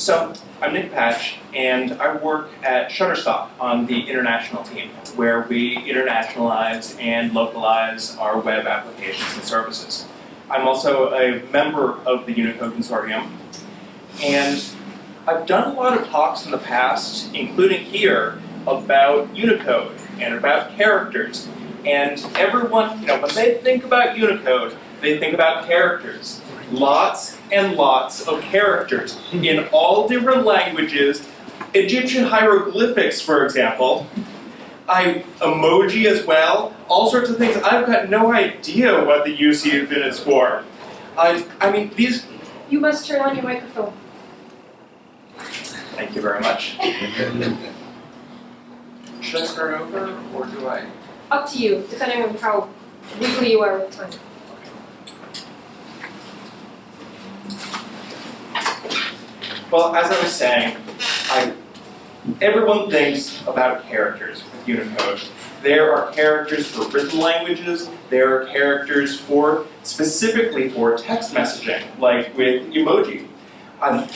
So, I'm Nick Patch, and I work at Shutterstock on the international team, where we internationalize and localize our web applications and services. I'm also a member of the Unicode Consortium, and I've done a lot of talks in the past, including here, about Unicode and about characters. And everyone, you know, when they think about Unicode, they think about characters. Lots and lots of characters in all different languages. Egyptian hieroglyphics, for example. I emoji as well. All sorts of things. I've got no idea what the use of it is for. I, I mean, these. You must turn on your microphone. Thank you very much. Should I start over, or do I? Up to you, depending on how legally you are with time. Well, as I was saying, I, everyone thinks about characters with Unicode. There are characters for written languages, there are characters for, specifically for text messaging, like with emoji. Um,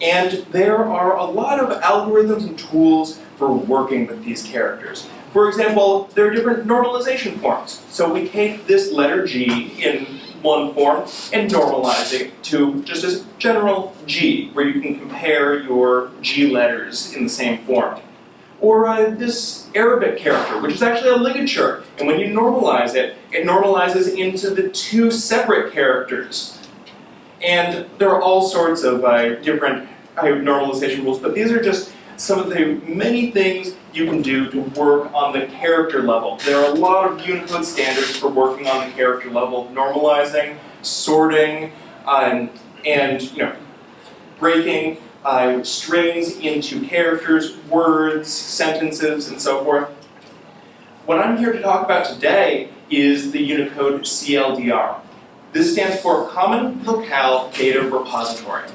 and there are a lot of algorithms and tools for working with these characters. For example, there are different normalization forms. So we take this letter G in one form and normalize it to just a general G, where you can compare your G letters in the same form. Or uh, this Arabic character, which is actually a ligature, and when you normalize it, it normalizes into the two separate characters. And there are all sorts of uh, different uh, normalization rules, but these are just some of the many things you can do to work on the character level. There are a lot of Unicode standards for working on the character level, normalizing, sorting, um, and you know, breaking uh, strings into characters, words, sentences, and so forth. What I'm here to talk about today is the Unicode CLDR. This stands for Common Locale Data Repository.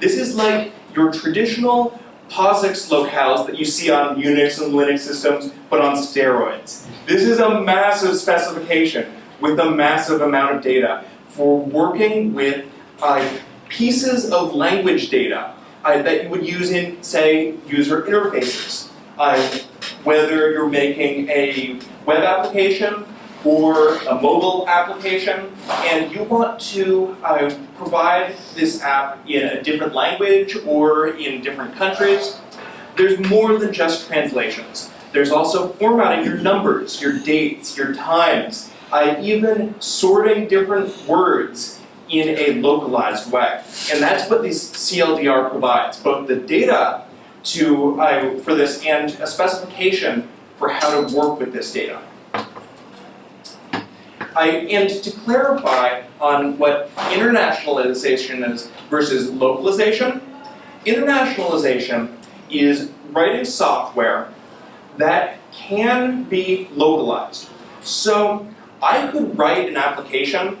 This is like your traditional POSIX locales that you see on Unix and Linux systems, but on steroids. This is a massive specification with a massive amount of data for working with uh, pieces of language data uh, that you would use in, say, user interfaces. Uh, whether you're making a web application or a mobile application, and you want to uh, provide this app in a different language or in different countries, there's more than just translations. There's also formatting your numbers, your dates, your times, uh, even sorting different words in a localized way. And that's what this CLDR provides, both the data to, uh, for this and a specification for how to work with this data. I, and to clarify on what internationalization is versus localization, internationalization is writing software that can be localized. So I could write an application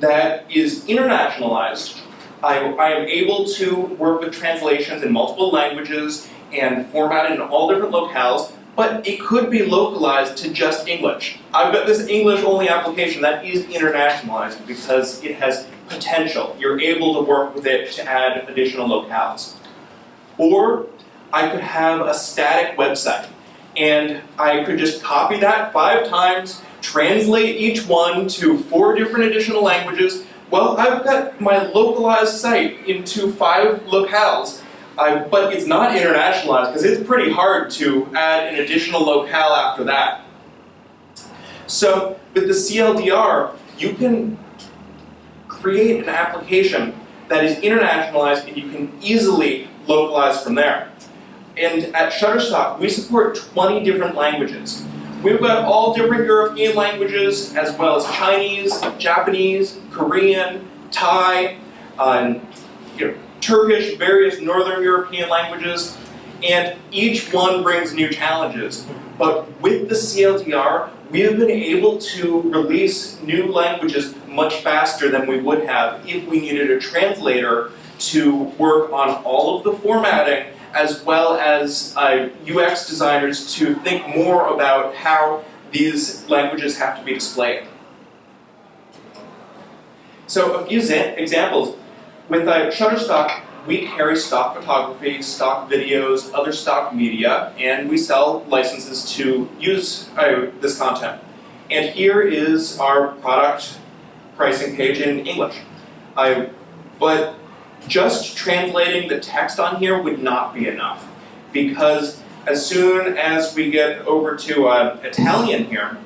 that is internationalized. I, I am able to work with translations in multiple languages and format it in all different locales, but it could be localized to just English. I've got this English-only application that is internationalized because it has potential. You're able to work with it to add additional locales. Or I could have a static website and I could just copy that five times, translate each one to four different additional languages. Well, I've got my localized site into five locales uh, but it's not internationalized because it's pretty hard to add an additional locale after that. So with the CLDR, you can create an application that is internationalized and you can easily localize from there. And at Shutterstock, we support 20 different languages. We've got all different European languages, as well as Chinese, Japanese, Korean, Thai, uh, you know, Turkish, various Northern European languages, and each one brings new challenges. But with the CLDR, we have been able to release new languages much faster than we would have if we needed a translator to work on all of the formatting as well as uh, UX designers to think more about how these languages have to be displayed. So a few examples with uh, Shutterstock, we carry stock photography, stock videos, other stock media, and we sell licenses to use uh, this content. And here is our product pricing page in English. But just translating the text on here would not be enough because as soon as we get over to uh, Italian here,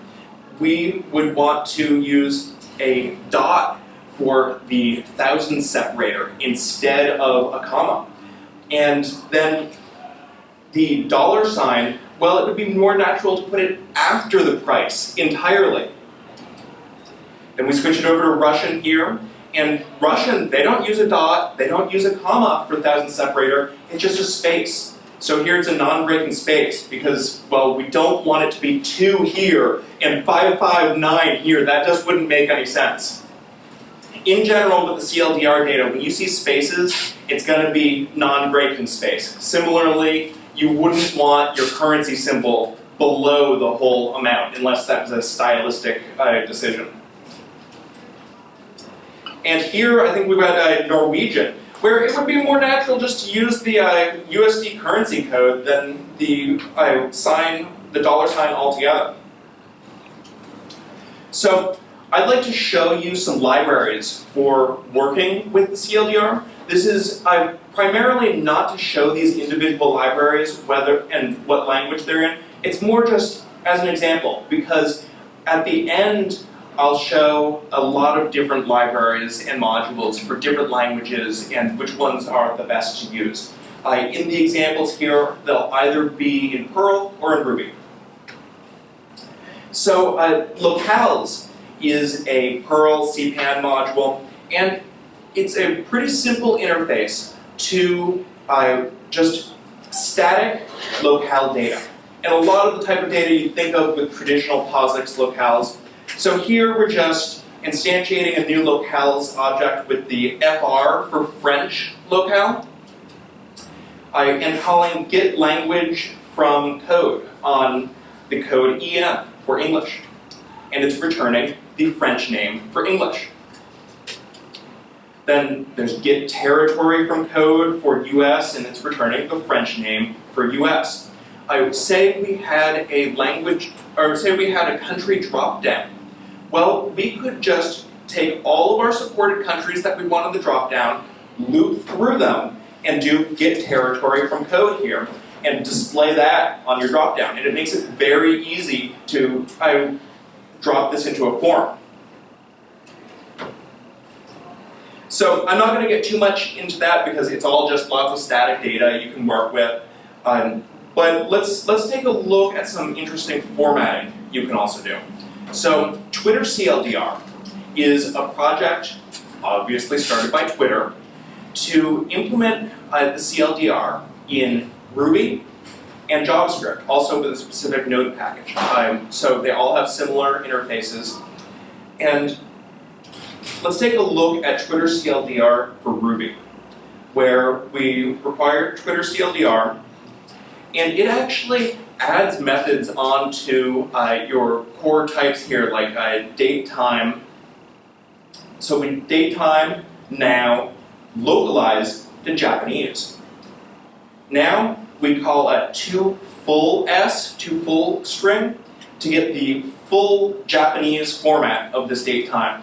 we would want to use a dot for the thousand separator instead of a comma. And then the dollar sign, well, it would be more natural to put it after the price entirely. Then we switch it over to Russian here, and Russian, they don't use a dot, they don't use a comma for thousand separator, it's just a space. So here it's a non-breaking space because, well, we don't want it to be 2 here and 559 here. That just wouldn't make any sense. In general, with the CLDR data, when you see spaces, it's going to be non-breaking space. Similarly, you wouldn't want your currency symbol below the whole amount unless that was a stylistic uh, decision. And here, I think we've got uh, Norwegian where it would be more natural just to use the uh, USD currency code than the uh, sign, the dollar sign altogether. So I'd like to show you some libraries for working with the CLDR. This is uh, primarily not to show these individual libraries whether and what language they're in. It's more just as an example because at the end I'll show a lot of different libraries and modules for different languages and which ones are the best to use. Uh, in the examples here, they'll either be in Perl or in Ruby. So uh, Locales is a Perl CPAN module, and it's a pretty simple interface to uh, just static locale data. And a lot of the type of data you think of with traditional POSIX locales so here we're just instantiating a new locales object with the fr for French locale, I am calling get language from code on the code en for English. And it's returning the French name for English. Then there's get territory from code for US and it's returning the French name for US. I would say we had a language, or say we had a country drop down well, we could just take all of our supported countries that we want in the dropdown, loop through them, and do get territory from code here, and display that on your dropdown. And it makes it very easy to I, drop this into a form. So I'm not going to get too much into that because it's all just lots of static data you can work with. Um, but let's, let's take a look at some interesting formatting you can also do. So Twitter CLDR is a project, obviously started by Twitter, to implement uh, the CLDR in Ruby and JavaScript, also with a specific node package. Um, so they all have similar interfaces. And let's take a look at Twitter CLDR for Ruby, where we require Twitter CLDR, and it actually adds methods onto uh, your core types here, like uh, date time. So we date time now localized to Japanese. Now we call a two full s, two full string, to get the full Japanese format of this date time.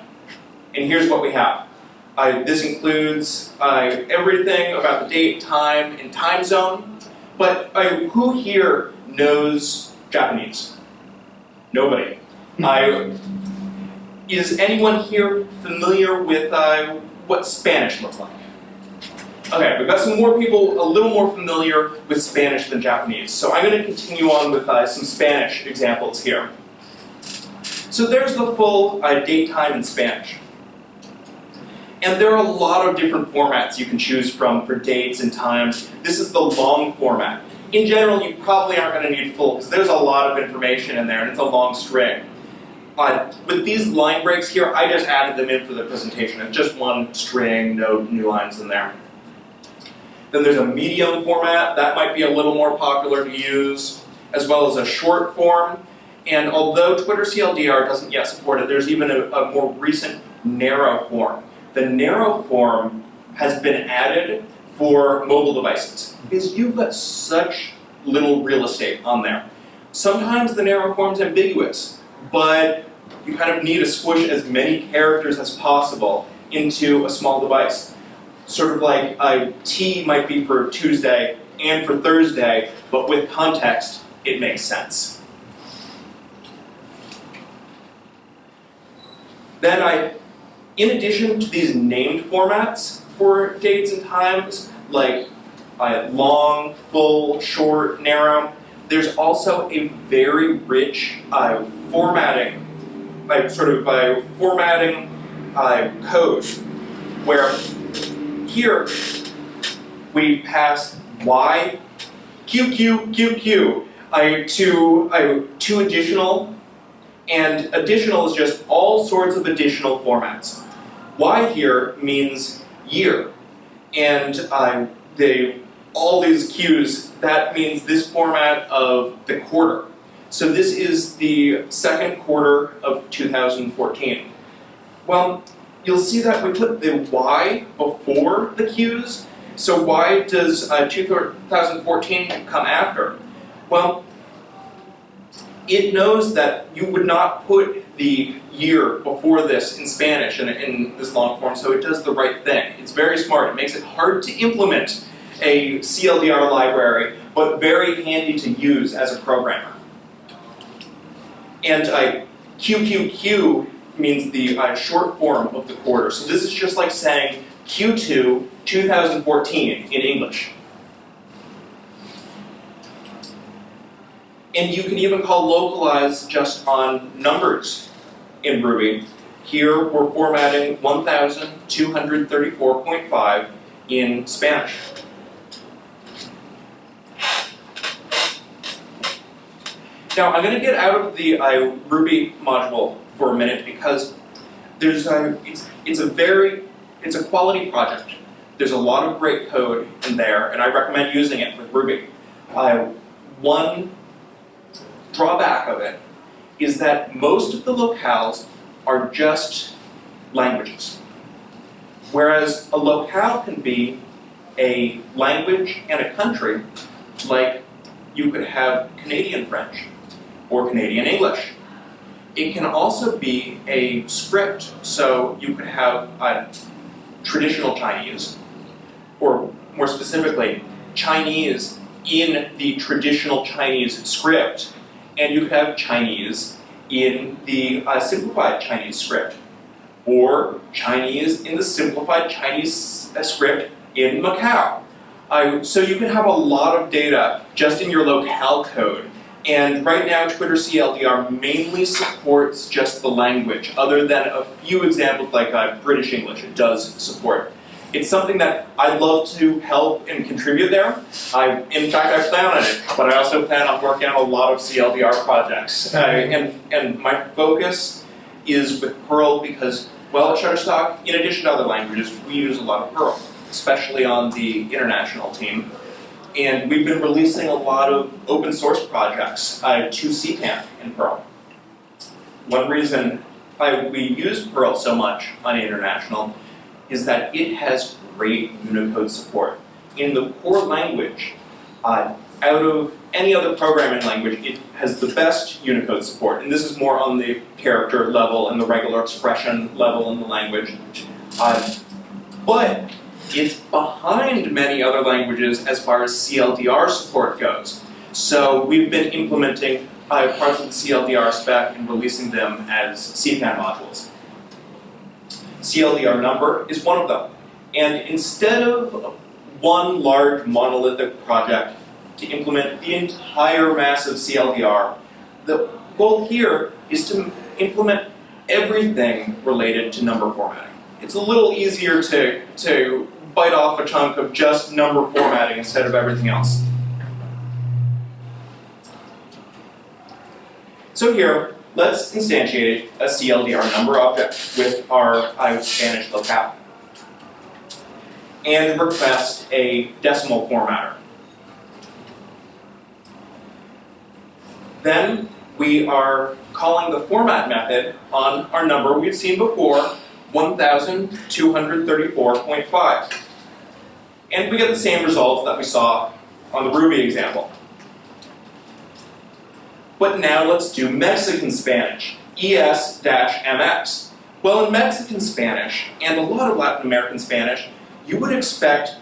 And here's what we have. Uh, this includes uh, everything about the date, time, and time zone. But uh, who here knows Japanese? Nobody. I, is anyone here familiar with uh, what Spanish looks like? Okay, we've got some more people a little more familiar with Spanish than Japanese. So I'm going to continue on with uh, some Spanish examples here. So there's the full uh, date time in Spanish. And there are a lot of different formats you can choose from for dates and times. This is the long format in general, you probably aren't going to need full, because there's a lot of information in there, and it's a long string. Uh, with these line breaks here, I just added them in for the presentation. It's just one string, no new lines in there. Then there's a medium format. That might be a little more popular to use, as well as a short form. And although Twitter CLDR doesn't yet support it, there's even a, a more recent narrow form. The narrow form has been added for mobile devices because you've got such little real estate on there. Sometimes the narrow form's ambiguous, but you kind of need to squish as many characters as possible into a small device. Sort of like a T might be for Tuesday and for Thursday, but with context, it makes sense. Then I, in addition to these named formats for dates and times, like uh, long, full, short, narrow, there's also a very rich uh, formatting, like sort of uh, formatting uh, code, where here we pass y, q, q, q, q, uh, to, uh, to additional and additional is just all sorts of additional formats. Y here means year, and uh, they, all these Qs, that means this format of the quarter. So this is the second quarter of 2014. Well, you'll see that we put the Y before the Qs, so why does uh, 2014 come after? Well, it knows that you would not put the year before this in Spanish in, in this long form, so it does the right thing. It's very smart. It makes it hard to implement a CLDR library, but very handy to use as a programmer. And uh, QQQ means the uh, short form of the quarter. So this is just like saying Q2 2014 in English. And you can even call localize just on numbers in Ruby. Here we're formatting 1234.5 in Spanish. Now I'm going to get out of the uh, Ruby module for a minute because there's a, it's, it's a very, it's a quality project. There's a lot of great code in there and I recommend using it with Ruby. Uh, one drawback of it is that most of the locales are just languages. Whereas a locale can be a language and a country, like you could have Canadian French or Canadian English. It can also be a script, so you could have traditional Chinese, or more specifically, Chinese in the traditional Chinese script, and you could have Chinese in the uh, simplified Chinese script, or Chinese in the simplified Chinese uh, script in Macau. Uh, so you can have a lot of data just in your locale code. And right now, Twitter CLDR mainly supports just the language, other than a few examples like uh, British English, it does support. It's something that I'd love to help and contribute there. I, in fact, I plan on it, but I also plan on working on a lot of CLDR projects. And, and my focus is with Perl because, well, at Shutterstock, in addition to other languages, we use a lot of Perl, especially on the international team. And we've been releasing a lot of open source projects uh, to CPAN in Perl. One reason why we use Perl so much on international is that it has great Unicode support. In the core language, uh, out of any other programming language, it has the best Unicode support. And this is more on the character level and the regular expression level in the language. Uh, but it's behind many other languages as far as CLDR support goes. So we've been implementing uh, parts of the CLDR spec and releasing them as CPAN modules. CLDR number is one of them. And instead of one large monolithic project to implement the entire mass of CLDR, the goal here is to implement everything related to number formatting. It's a little easier to, to bite off a chunk of just number formatting instead of everything else. So here, let's instantiate a CLDR number object with our Spanish locale and request a decimal formatter. Then we are calling the format method on our number we've seen before, 1234.5. And we get the same results that we saw on the Ruby example. But now let's do Mexican Spanish, ES-MX. Well, in Mexican Spanish, and a lot of Latin American Spanish, you would expect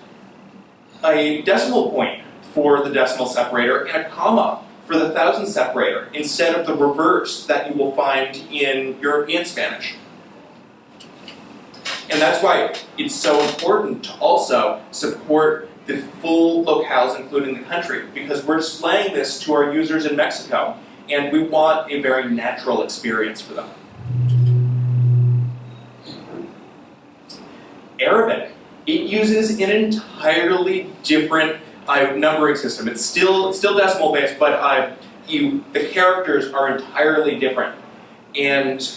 a decimal point for the decimal separator and a comma for the thousand separator instead of the reverse that you will find in European Spanish. And that's why it's so important to also support the full locales including the country because we're displaying this to our users in Mexico and we want a very natural experience for them. Arabic, it uses an entirely different uh, numbering system. It's still still decimal based, but uh, you the characters are entirely different. And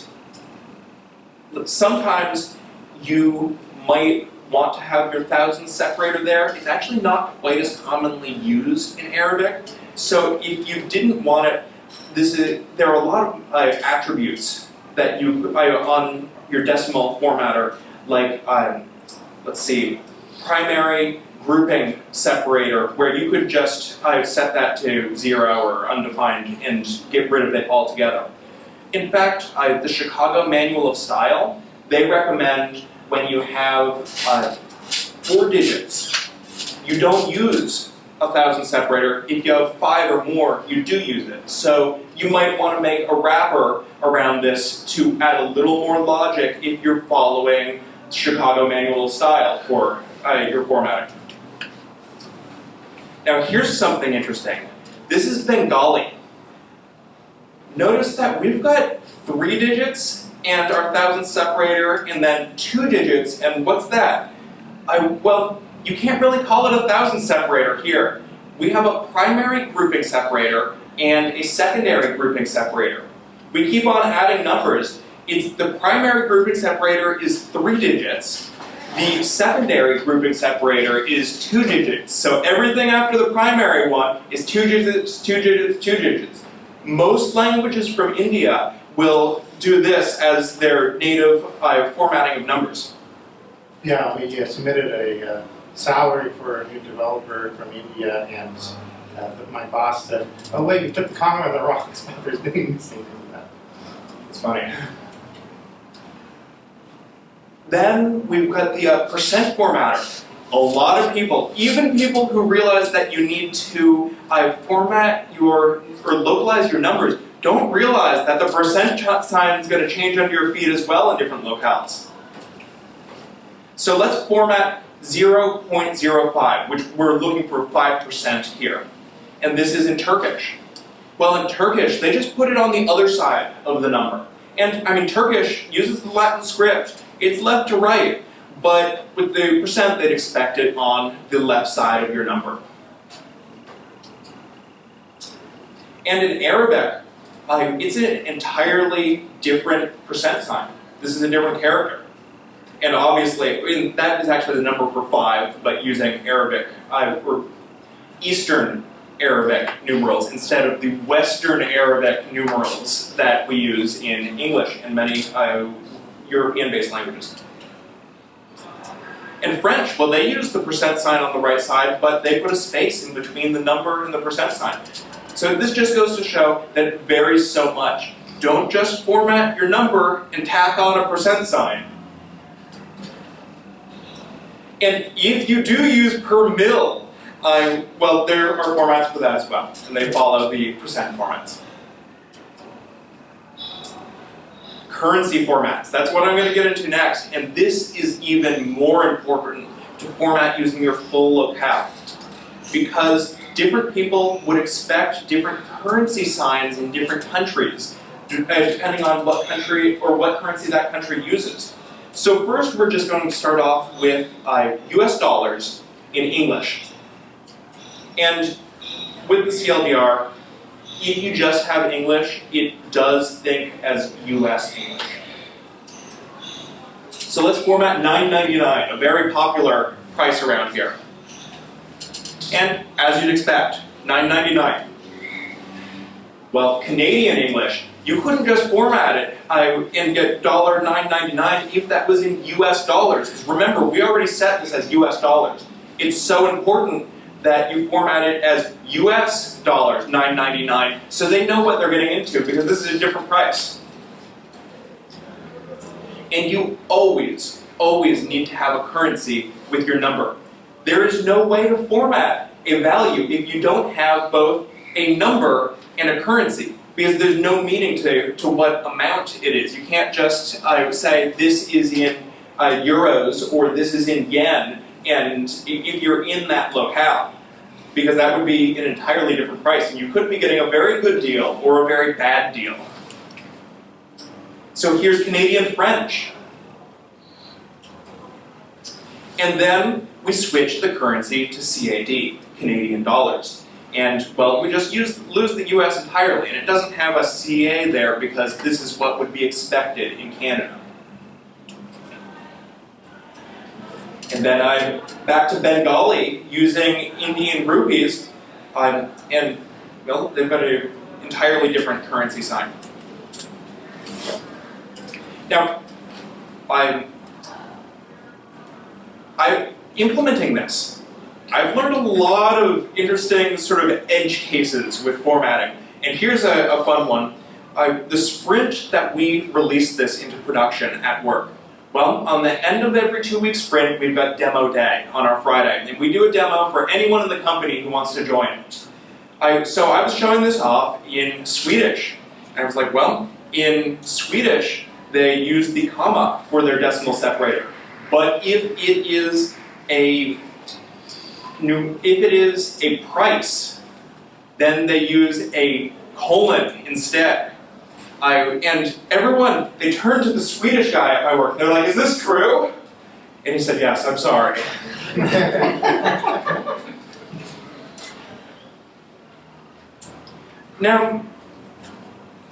sometimes you might want to have your thousand separator there. It's actually not quite as commonly used in Arabic. So if you didn't want it, this is there are a lot of uh, attributes that you uh, on your decimal formatter, like um, let's see, primary grouping separator, where you could just uh, set that to zero or undefined and get rid of it altogether. In fact, uh, the Chicago Manual of Style, they recommend when you have uh, four digits, you don't use a thousand separator. If you have five or more, you do use it. So you might want to make a wrapper around this to add a little more logic if you're following Chicago Manual Style for uh, your formatting. Now here's something interesting. This is Bengali. Notice that we've got three digits and our thousand separator, and then two digits, and what's that? I, well, you can't really call it a thousand separator here. We have a primary grouping separator and a secondary grouping separator. We keep on adding numbers. It's the primary grouping separator is three digits. The secondary grouping separator is two digits. So everything after the primary one is two digits, two digits, two digits. Most languages from India will do this as their native uh, formatting of numbers. Yeah, we uh, submitted a uh, salary for a new developer from India, and uh, my boss said, "Oh wait, you took the comma on the wrong spot. There's doing the same thing that." It's funny. Then we've got the uh, percent formatter. A lot of people, even people who realize that you need to uh, format your or localize your numbers, don't realize that the percent sign is going to change under your feet as well in different locales. So let's format 0.05, which we're looking for 5% here. And this is in Turkish. Well, in Turkish, they just put it on the other side of the number. And, I mean, Turkish uses the Latin script. It's left to right, but with the percent, they'd expect it on the left side of your number. And in Arabic, uh, it's an entirely different percent sign. This is a different character. And obviously, that is actually the number for five, but using Arabic, uh, or Eastern Arabic numerals instead of the Western Arabic numerals that we use in English and many uh, European-based languages. In French, well, they use the percent sign on the right side, but they put a space in between the number and the percent sign. So this just goes to show that it varies so much. Don't just format your number and tack on a percent sign. And if you do use per mil, well, there are formats for that as well, and they follow the percent formats. Currency formats, that's what I'm going to get into next, and this is even more important to format using your full locale. Because different people would expect different currency signs in different countries, uh, depending on what country or what currency that country uses. So first we're just going to start off with uh, US dollars in English. And with the CLDR, if you just have English, it does think as US English. So let's format 9.99, a very popular price around here. And as you'd expect, 9.99. Well, Canadian English, you couldn't just format it uh, and get $9.99 if that was in US dollars. Because remember, we already set this as US dollars. it's so important that you format it as US dollars 9.99 so they know what they're getting into because this is a different price. And you always, always need to have a currency with your number. There is no way to format a value if you don't have both a number and a currency because there's no meaning to, to what amount it is. You can't just uh, say this is in uh, euros or this is in yen and if you're in that locale because that would be an entirely different price and you could be getting a very good deal or a very bad deal. So here's Canadian French. And then we switch the currency to CAD, Canadian dollars. And well, we just use, lose the US entirely, and it doesn't have a CA there because this is what would be expected in Canada. And then I'm back to Bengali using Indian rupees, um, and well, they've got an entirely different currency sign. Now, I'm, I'm implementing this. I've learned a lot of interesting sort of edge cases with formatting, and here's a, a fun one. Uh, the sprint that we released this into production at work. Well, on the end of every two-week sprint, we've got demo day on our Friday, and we do a demo for anyone in the company who wants to join. I, so I was showing this off in Swedish, and I was like, well, in Swedish, they use the comma for their decimal separator. But if it is a new, if it is a price, then they use a colon instead. I, and everyone, they turned to the Swedish guy at my work. They're like, is this true? And he said, yes, I'm sorry. now,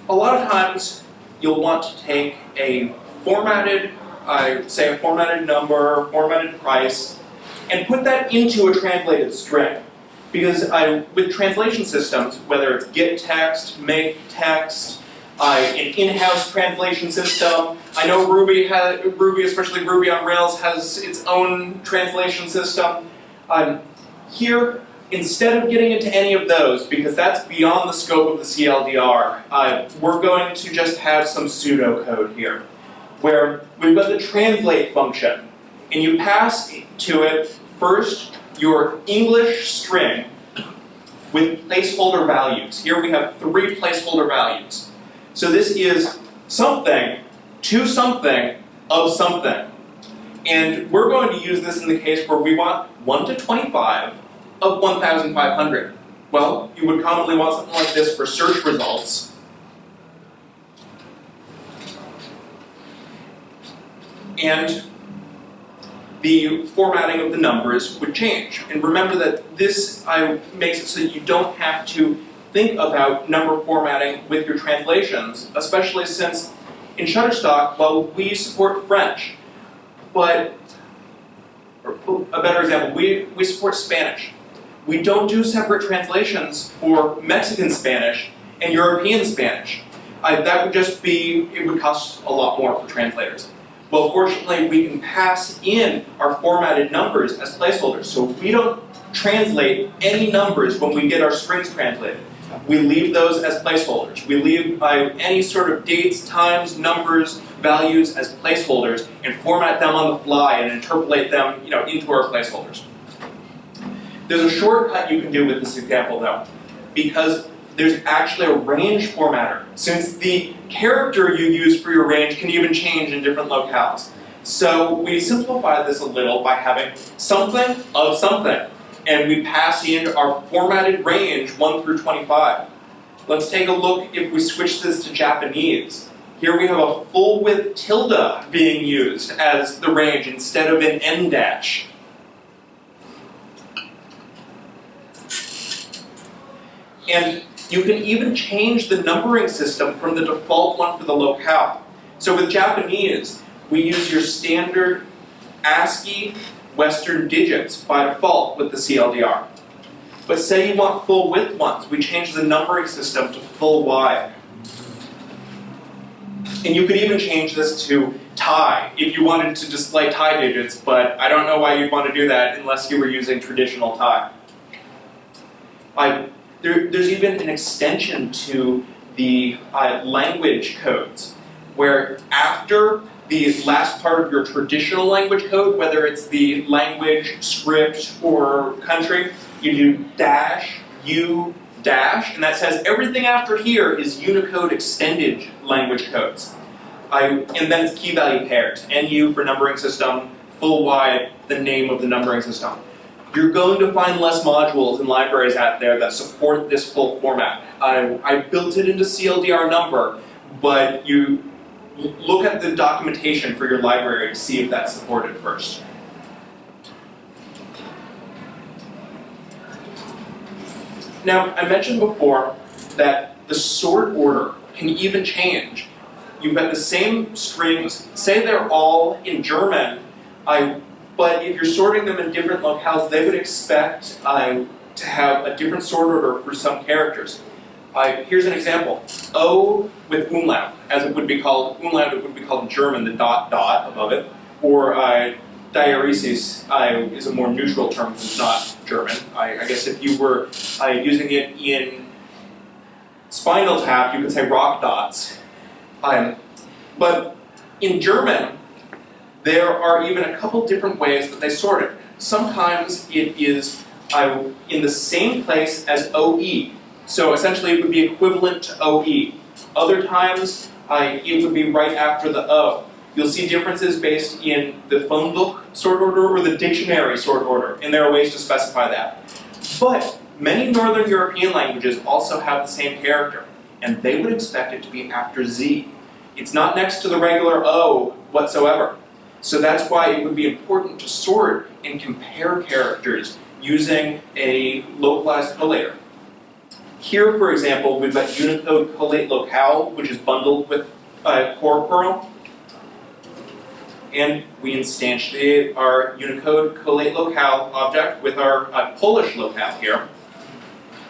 a lot of times you'll want to take a formatted, uh, say a formatted number, formatted price, and put that into a translated string. Because I, with translation systems, whether it's get text, make text, an in-house translation system. I know Ruby has Ruby, especially Ruby on Rails, has its own translation system. Um, here, instead of getting into any of those, because that's beyond the scope of the CLDR, uh, we're going to just have some pseudocode here, where we've got the translate function, and you pass to it first your English string with placeholder values. Here we have three placeholder values. So this is something to something of something. And we're going to use this in the case where we want 1 to 25 of 1,500. Well, you would commonly want something like this for search results. And the formatting of the numbers would change. And remember that this makes it so that you don't have to think about number formatting with your translations, especially since in Shutterstock, well, we support French, but a better example, we, we support Spanish. We don't do separate translations for Mexican Spanish and European Spanish. Uh, that would just be, it would cost a lot more for translators. Well, fortunately, we can pass in our formatted numbers as placeholders, so we don't translate any numbers when we get our strings translated. We leave those as placeholders. We leave uh, any sort of dates, times, numbers, values as placeholders and format them on the fly and interpolate them you know, into our placeholders. There's a shortcut you can do with this example though, because there's actually a range formatter, since the character you use for your range can even change in different locales. So we simplify this a little by having something of something and we pass in our formatted range 1 through 25. Let's take a look if we switch this to Japanese. Here we have a full width tilde being used as the range instead of an en dash. And you can even change the numbering system from the default one for the locale. So with Japanese, we use your standard ASCII Western digits by default with the CLDR. But say you want full width ones, we change the numbering system to full wide. And you could even change this to Thai if you wanted to display Thai digits, but I don't know why you'd want to do that unless you were using traditional Thai. I, there, there's even an extension to the uh, language codes, where after the last part of your traditional language code, whether it's the language, script, or country, you do dash, u, dash, and that says everything after here is Unicode extended language codes. I, and then it's key value pairs, NU for numbering system, full wide, the name of the numbering system. You're going to find less modules and libraries out there that support this full format. I, I built it into CLDR number, but you look at the documentation for your library to see if that's supported first. Now, I mentioned before that the sort order can even change. You've got the same strings, say they're all in German, I, but if you're sorting them in different locales, they would expect uh, to have a different sort order for some characters. Uh, here's an example. O with umlaut, as it would be called, umlaut it would be called in German, the dot dot above it, or uh, diaeresis uh, is a more neutral term it's not German. I, I guess if you were uh, using it in Spinal Tap, you could say rock dots. Um, but in German, there are even a couple different ways that they sort it. Sometimes it is uh, in the same place as OE. So essentially it would be equivalent to OE. Other times uh, it would be right after the O. You'll see differences based in the phone book sort order or the dictionary sort order, and there are ways to specify that. But many Northern European languages also have the same character, and they would expect it to be after Z. It's not next to the regular O whatsoever. So that's why it would be important to sort and compare characters using a localized collator. Here, for example, we've got Unicode collate locale, which is bundled with uh, core Perl. And we instantiate our Unicode collate locale object with our uh, Polish locale here.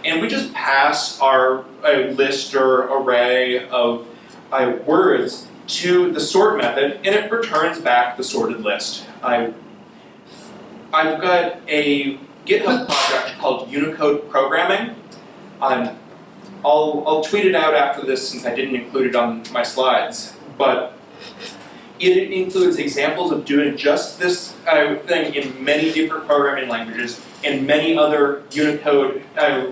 And we just pass our uh, list or array of uh, words to the sort method, and it returns back the sorted list. I, I've got a GitHub project called Unicode Programming. I'll, I'll tweet it out after this since I didn't include it on my slides, but it includes examples of doing just this uh, thing in many different programming languages and many other Unicode uh,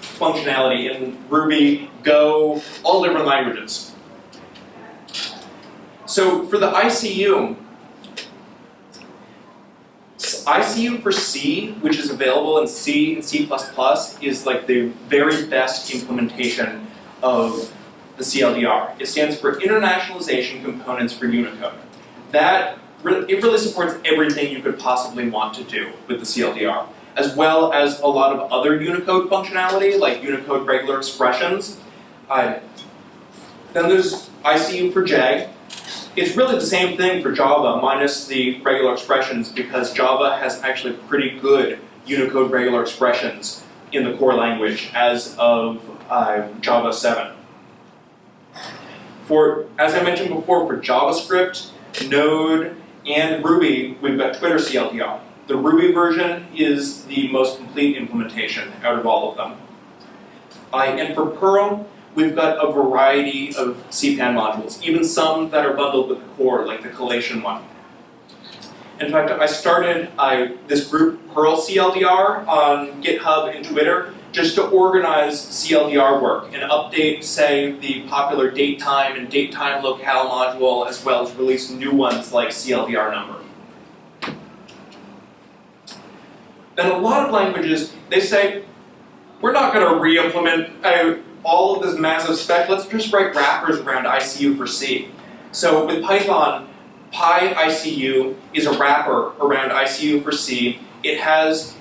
functionality in Ruby, Go, all different languages. So for the ICU, ICU for C, which is available in C and C++, is like the very best implementation of the CLDR. It stands for Internationalization Components for Unicode. That, it really supports everything you could possibly want to do with the CLDR, as well as a lot of other Unicode functionality, like Unicode regular expressions. Uh, then there's ICU for J, it's really the same thing for Java minus the regular expressions because Java has actually pretty good Unicode regular expressions in the core language as of uh, Java 7. For, as I mentioned before, for JavaScript, Node, and Ruby, we've got Twitter CLDR. The Ruby version is the most complete implementation out of all of them. Uh, and for Perl, we've got a variety of CPAN modules, even some that are bundled with the core, like the collation one. In fact, I started I, this group Perl CLDR on GitHub and Twitter just to organize CLDR work and update, say, the popular datetime and datetime locale module, as well as release new ones like CLDR number. Then a lot of languages, they say, we're not going to re-implement all of this massive spec, let's just write wrappers around ICU for C. So with Python, PyICU is a wrapper around ICU for C. It has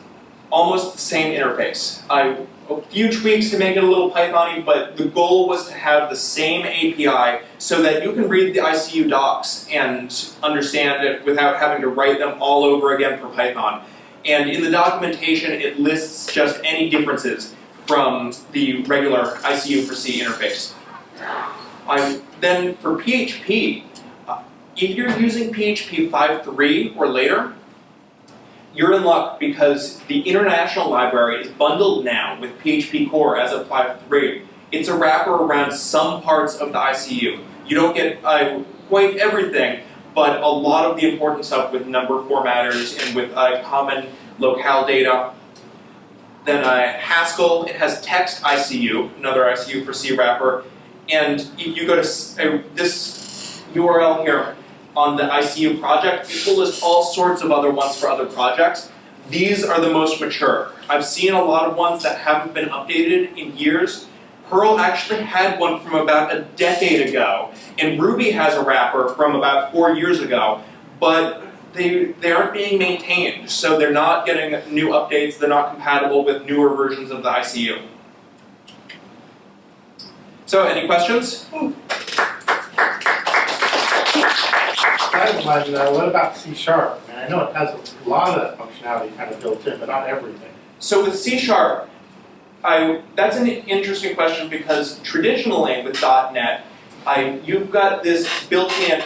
almost the same interface. I, a few tweaks to make it a little Python-y, but the goal was to have the same API so that you can read the ICU docs and understand it without having to write them all over again for Python. And in the documentation, it lists just any differences from the regular ICU for C interface. Then for PHP, uh, if you're using PHP 5.3 or later, you're in luck because the International Library is bundled now with PHP Core as of 5.3. It's a wrapper around some parts of the ICU. You don't get uh, quite everything, but a lot of the important stuff with number formatters and with uh, common locale data. Then uh, Haskell, it has text ICU, another ICU for C wrapper. And if you go to uh, this URL here on the ICU project, it will list all sorts of other ones for other projects. These are the most mature. I've seen a lot of ones that haven't been updated in years. Perl actually had one from about a decade ago, and Ruby has a wrapper from about four years ago, but they, they aren't being maintained, so they're not getting new updates, they're not compatible with newer versions of the ICU. So, any questions? I have one, uh, what about C sharp? I mean, I know it has a lot of functionality kind of built in, but not everything. So with C Sharp, I, that's an interesting question because traditionally with .NET, I, you've got this built-in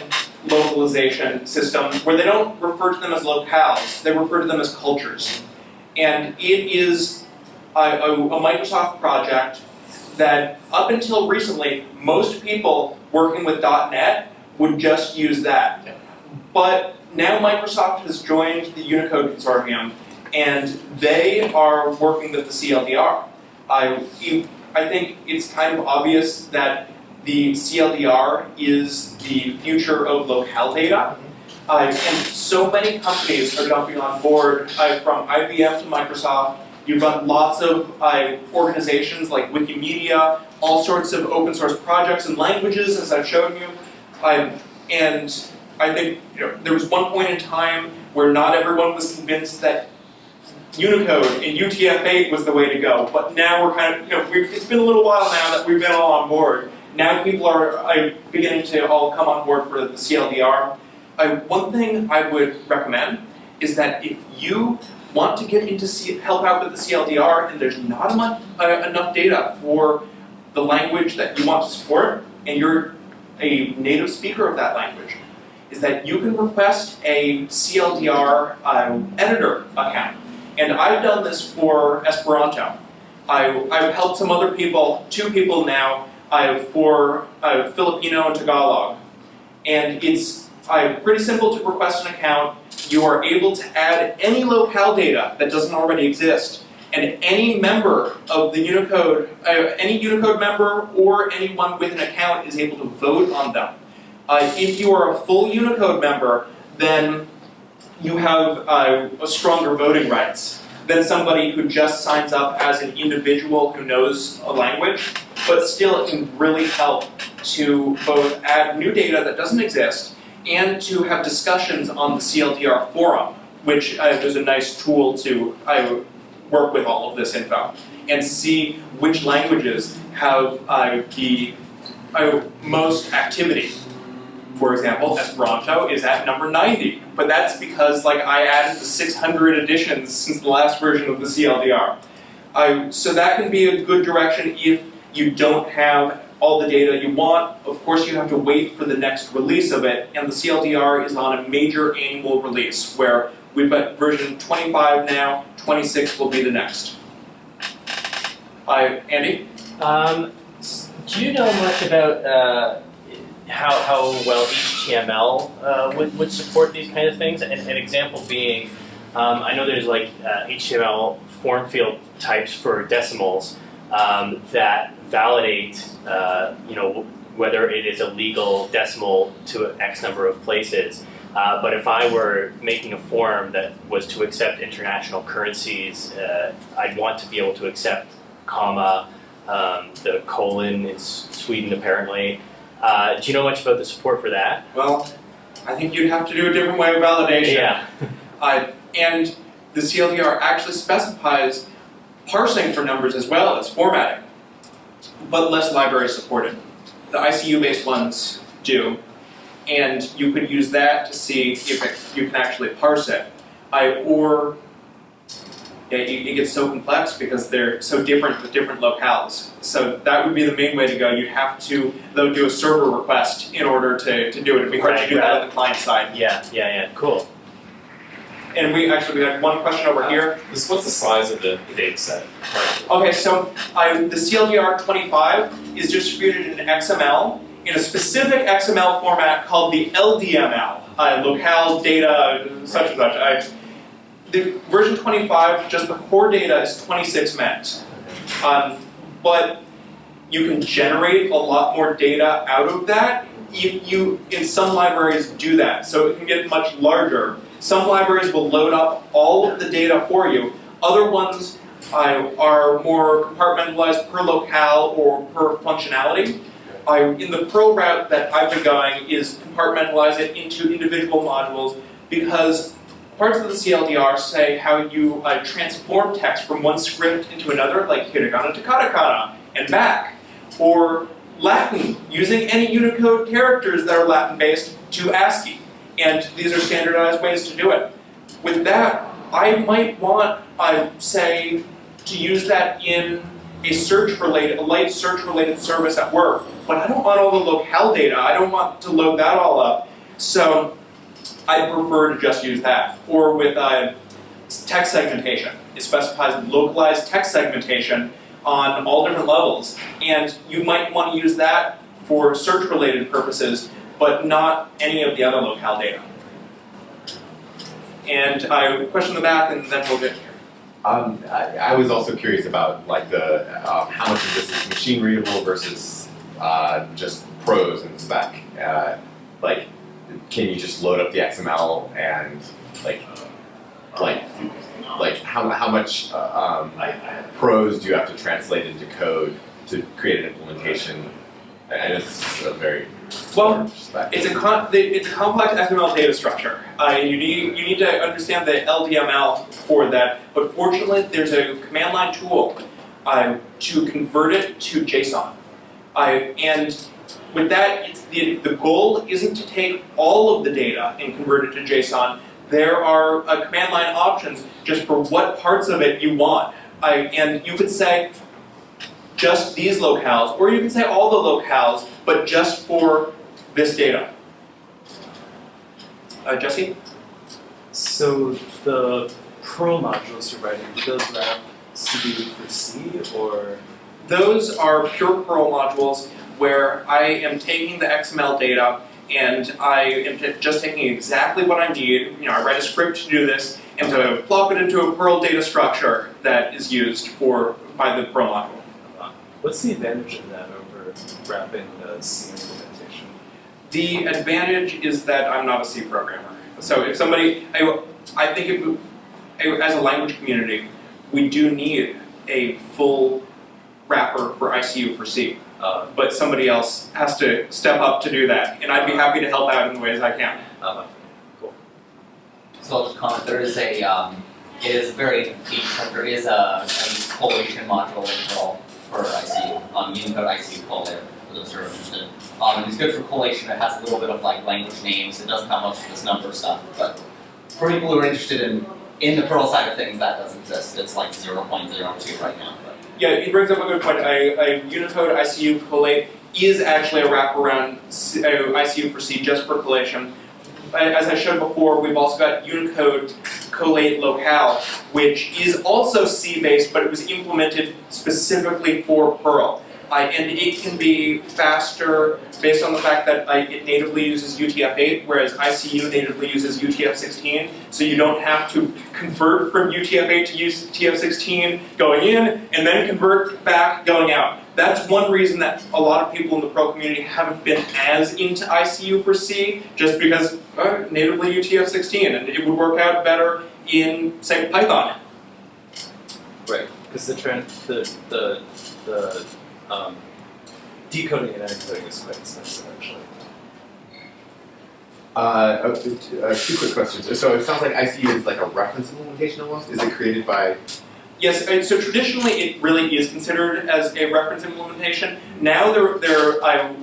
localization system where they don't refer to them as locales, they refer to them as cultures. And it is a, a, a Microsoft project that up until recently, most people working with .NET would just use that. But now Microsoft has joined the Unicode Consortium and they are working with the CLDR. I, I think it's kind of obvious that the CLDR is the future of locale data. Uh, and so many companies are jumping on board, uh, from IBM to Microsoft. You've got lots of uh, organizations like Wikimedia, all sorts of open source projects and languages, as I've shown you. Um, and I think you know, there was one point in time where not everyone was convinced that Unicode and UTF-8 was the way to go, but now we're kind of, you know, it's been a little while now that we've been all on board. Now people are beginning to all come on board for the CLDR. One thing I would recommend is that if you want to get into C- help out with the CLDR and there's not enough, uh, enough data for the language that you want to support, and you're a native speaker of that language, is that you can request a CLDR uh, editor account. And I've done this for Esperanto. I, I've helped some other people, two people now, for uh, Filipino and Tagalog. And it's uh, pretty simple to request an account. You are able to add any locale data that doesn't already exist. And any member of the Unicode, uh, any Unicode member or anyone with an account is able to vote on them. Uh, if you are a full Unicode member, then you have uh, a stronger voting rights than somebody who just signs up as an individual who knows a language, but still it can really help to both add new data that doesn't exist and to have discussions on the CLDR forum, which uh, is a nice tool to work with all of this info and see which languages have uh, the uh, most activity for example, Esperanto is at number 90, but that's because like I added the 600 additions since the last version of the CLDR. So that can be a good direction if you don't have all the data you want. Of course, you have to wait for the next release of it, and the CLDR is on a major annual release where we've got version 25 now, 26 will be the next. I, Andy? Um, do you know much about uh, how, how well HTML uh, would, would support these kind of things? And an example being, um, I know there's like uh, HTML form field types for decimals um, that validate, uh, you know, whether it is a legal decimal to X number of places. Uh, but if I were making a form that was to accept international currencies, uh, I'd want to be able to accept comma, um, the colon is Sweden apparently. Uh, do you know much about the support for that? Well, I think you'd have to do a different way of validation. Yeah. And the CLDR actually specifies parsing for numbers as well as formatting, but less library supported. The ICU-based ones do, and you could use that to see if it, you can actually parse it. I, or, yeah, it, it gets so complex because they're so different with different locales. So that would be the main way to go. You'd have to though do a server request in order to, to do it. It'd be hard to Right, do that on the client side. Yeah, yeah, yeah. Cool. And we actually we had one question over here. This, what's the size of the data set? Okay, so I, the CLDR 25 is distributed in XML in a specific XML format called the LDML, uh, locale data such and such. I, the version 25, just the core data is 26 megs. Um, but you can generate a lot more data out of that if you, in some libraries, do that. So it can get much larger. Some libraries will load up all of the data for you. Other ones uh, are more compartmentalized per locale or per functionality. I, in the Perl route that I've been going is compartmentalize it into individual modules because parts of the CLDR say how you uh, transform text from one script into another, like hiragana to katakana, and back. Or Latin, using any Unicode characters that are Latin-based to ASCII. And these are standardized ways to do it. With that, I might want, I say, to use that in a search-related, a light search-related service at work. But I don't want all the locale data. I don't want to load that all up. So I prefer to just use that. Or with uh, text segmentation. It specifies localized text segmentation on all different levels. And you might want to use that for search-related purposes, but not any of the other locale data. And I question the back, and then we'll get here. Um, I, I was also curious about like the um, how much of this is machine readable versus uh, just prose and spec. Uh, like, can you just load up the XML and like, like, like how how much uh, um, prose do you have to translate into code to create an implementation? I know this is a very Well. It's a con- it's a complex XML data structure. Uh, you need you need to understand the LDML for that. But fortunately, there's a command line tool uh, to convert it to JSON. Uh, and with that, the the goal isn't to take all of the data and convert it to JSON. There are uh, command line options just for what parts of it you want. Uh, and you could say just these locales, or you can say all the locales, but just for this data. Uh, Jesse? So the Perl modules you're writing, those wrap CD for C or? Those are pure Perl modules where I am taking the XML data and I am just taking exactly what I need. You know, I write a script to do this and to plop it into a Perl data structure that is used for by the Perl module. What's the advantage of that over wrapping the C implementation? The advantage is that I'm not a C programmer. So if somebody, I, I think it, as a language community, we do need a full wrapper for ICU for C. Uh, But somebody else has to step up to do that, and I'd be happy to help out in the ways I can. uh, So I'll just comment, there is a, um, it is very deep, but there is a, a collation module in Um, Unicode ICU collator, for those who are interested. Um, it's good for collation, it has a little bit of like language names, it doesn't have much of this number stuff, but for people who are interested in, in the Perl side of things, that does exist, it's like zero point zero two right now, but. Yeah, he brings up a good point. A, a Unicode ICU collate is actually a wraparound C- uh, ICU for C just for collation. As I showed before, we've also got Unicode collate locale, which is also C-based, but it was implemented specifically for Perl. And it can be faster based on the fact that it natively uses UTF-8, whereas ICU natively uses UTF-16. So you don't have to convert from UTF-8 to UTF-16 going in, and then convert back going out. That's one reason that a lot of people in the Perl community haven't been as into ICU for C, just because uh, natively UTF-16, and it would work out better in, say, Python. right, because the trend, the, the, the, um, decoding and encoding is quite expensive actually. Uh, uh, two, uh, two quick questions. So it sounds like ICU is like a reference implementation almost. Is it created by? Yes, and so traditionally it really is considered as a reference implementation. Now they're, they're, uh,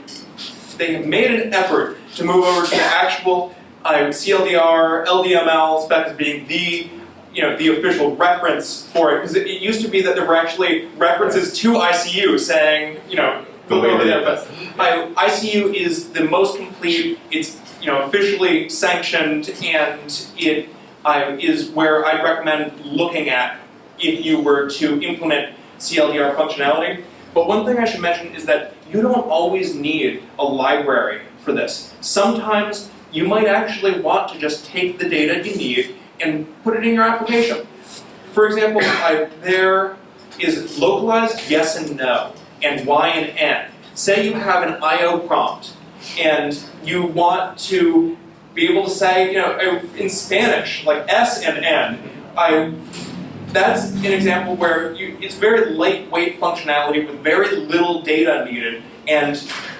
they have made an effort to move over to the actual uh, CLDR, LDML spec as being the you know, the official reference for it, because it, it used to be that there were actually references to ICU saying, you know, The go way over that but I, ICU is the most complete. It's you know officially sanctioned, and it uh, is where I'd recommend looking at if you were to implement CLDR functionality. But one thing I should mention is that you don't always need a library for this. Sometimes you might actually want to just take the data you need and put it in your application. For example, I, there is localized yes and no, and y and n. Say you have an IO prompt, and you want to be able to say, you know, in Spanish, like S and N. I, that's an example where you, it's very lightweight functionality with very little data needed, and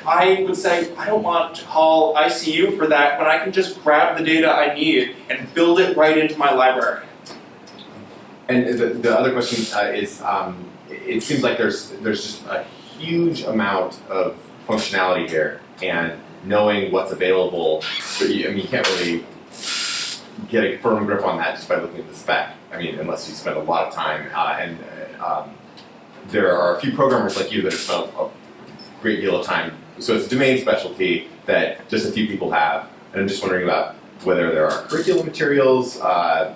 I would say I don't want to call ICU for that when I can just grab the data I need and build it right into my library. And the, the other question uh, is, um, it seems like there's there's just a huge amount of functionality here, and knowing what's available, you, I mean, you can't really get a firm grip on that just by looking at the spec. I mean, unless you spend a lot of time, uh, and uh, um, there are a few programmers like you that have spent a great deal of time. So it's a domain specialty that just a few people have, and I'm just wondering about whether there are curriculum materials. Uh,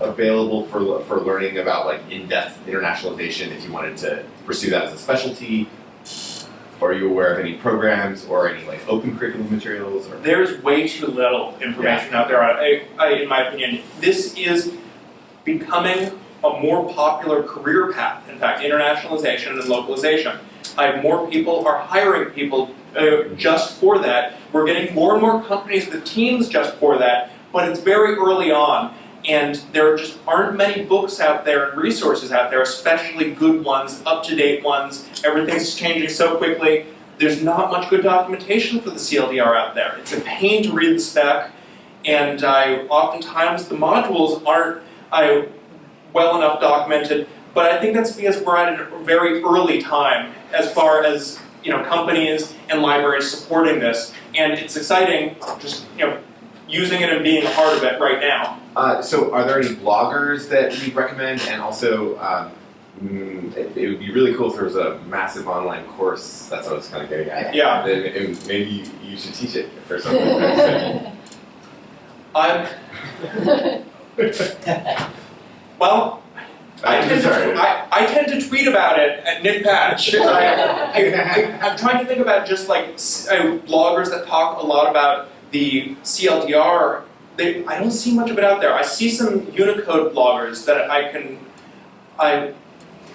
available for for learning about like in-depth internationalization if you wanted to pursue that as a specialty? Or are you aware of any programs or any like open curriculum materials or There's way too little information out there. I, I, in my opinion, this is becoming a more popular career path. In fact, internationalization and localization. I, more people are hiring people uh, just for that. We're getting more and more companies with teams just for that. But it's very early on, and there just aren't many books out there and resources out there, especially good ones, up-to-date ones. Everything's changing so quickly. There's not much good documentation for the CLDR out there. It's a pain to read the spec, and I oftentimes the modules aren't I, well enough documented. But I think that's because we're at a very early time as far as you know companies and libraries supporting this, and it's exciting just you know using it and being a part of it right now. Uh, so, are there any bloggers that you'd recommend? And also, um, mm, it, it would be really cool if there was a massive online course. That's what I was kind of getting at. Yeah. Then it- maybe you, you should teach it or something. I'm well. I tend, to. I, I tend to tweet about it at Nick Patch. I, I, I, I'm trying to think about just like uh, bloggers that talk a lot about the CLDR. They, I don't see much of it out there. I see some Unicode bloggers that I can. I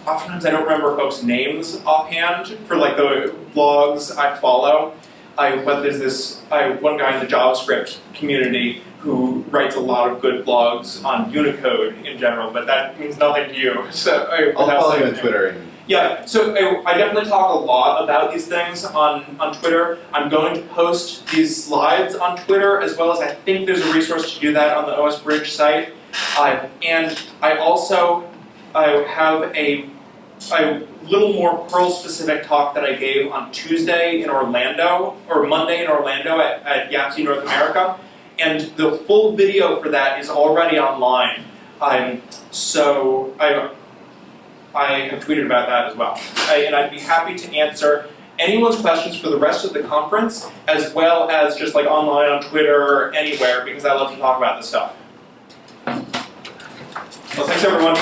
oftentimes I don't remember folks' names offhand for like the blogs I follow. I but there's this I one guy in the JavaScript community who writes a lot of good blogs on Unicode in general, but that means nothing to you. So I, I'll that's follow you on Twitter. Yeah, so I, I definitely talk a lot about these things on, on Twitter. I'm going to post these slides on Twitter as well as I think there's a resource to do that on the OS Bridge site. Uh, and I also I have a, a little more Perl specific talk that I gave on Tuesday in Orlando, or Monday in Orlando at, at YAPC North America. And the full video for that is already online. Um, so I, I have tweeted about that as well. I, and I'd be happy to answer anyone's questions for the rest of the conference, as well as just like online on Twitter or anywhere, because I love to talk about this stuff. Well, thanks everyone.